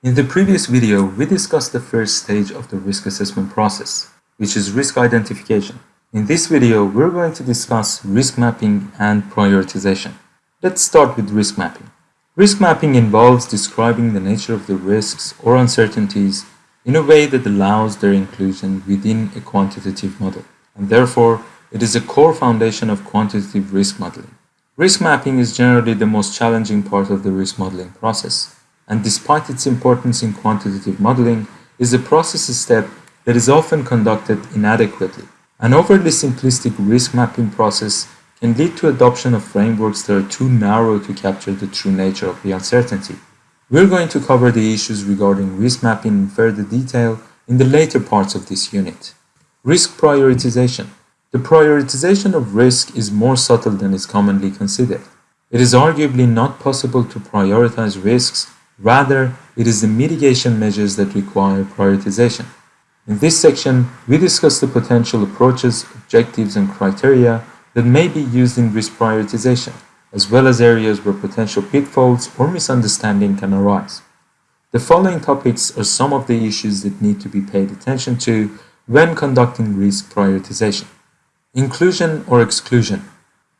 In the previous video, we discussed the first stage of the risk assessment process, which is risk identification. In this video, we're going to discuss risk mapping and prioritization. Let's start with risk mapping. Risk mapping involves describing the nature of the risks or uncertainties in a way that allows their inclusion within a quantitative model, and therefore it is a core foundation of quantitative risk modeling. Risk mapping is generally the most challenging part of the risk modeling process, and despite its importance in quantitative modeling, is a process step that is often conducted inadequately. An overly simplistic risk mapping process can lead to adoption of frameworks that are too narrow to capture the true nature of the uncertainty. We're going to cover the issues regarding risk mapping in further detail in the later parts of this unit. Risk prioritization. The prioritization of risk is more subtle than is commonly considered. It is arguably not possible to prioritize risks, rather, it is the mitigation measures that require prioritization. In this section, we discuss the potential approaches, objectives, and criteria that may be used in risk prioritization, as well as areas where potential pitfalls or misunderstanding can arise. The following topics are some of the issues that need to be paid attention to when conducting risk prioritization. Inclusion or exclusion.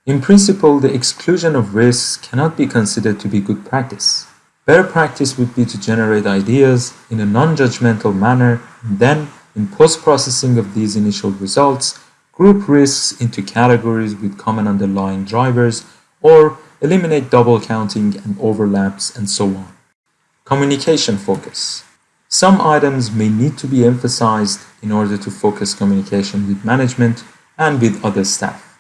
In principle, the exclusion of risks cannot be considered to be good practice. Better practice would be to generate ideas in a non-judgmental manner and then, in post-processing of these initial results, group risks into categories with common underlying drivers or eliminate double counting and overlaps and so on. Communication focus. Some items may need to be emphasized in order to focus communication with management and with other staff.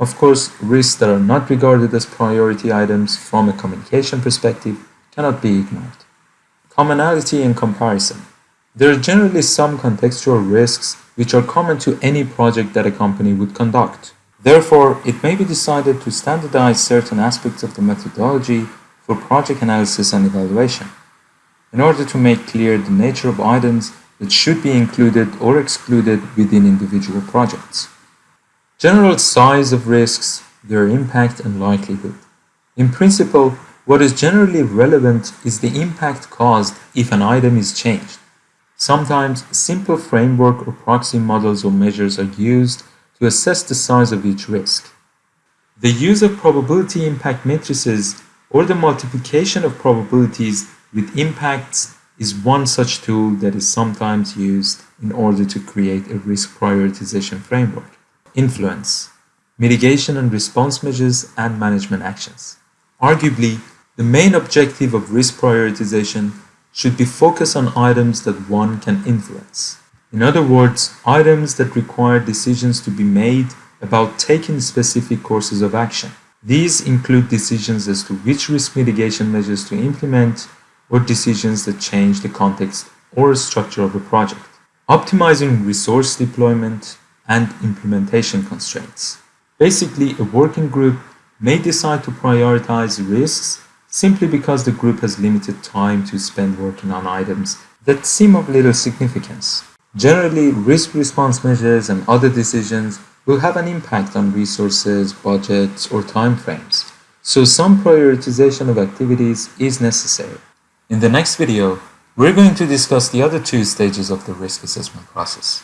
Of course, risks that are not regarded as priority items from a communication perspective cannot be ignored. Commonality and comparison. There are generally some contextual risks which are common to any project that a company would conduct. Therefore, it may be decided to standardize certain aspects of the methodology for project analysis and evaluation in order to make clear the nature of items that should be included or excluded within individual projects. General size of risks, their impact and likelihood. In principle, what is generally relevant is the impact caused if an item is changed. Sometimes simple framework or proxy models or measures are used to assess the size of each risk. The use of probability impact matrices or the multiplication of probabilities with impacts is one such tool that is sometimes used in order to create a risk prioritization framework. Influence, mitigation and response measures, and management actions. Arguably, the main objective of risk prioritization should be focused on items that one can influence. In other words, items that require decisions to be made about taking specific courses of action. These include decisions as to which risk mitigation measures to implement or decisions that change the context or structure of a project. Optimizing resource deployment, and implementation constraints. Basically, a working group may decide to prioritize risks simply because the group has limited time to spend working on items that seem of little significance. Generally, risk response measures and other decisions will have an impact on resources, budgets, or timeframes, so some prioritization of activities is necessary. In the next video, we're going to discuss the other two stages of the risk assessment process.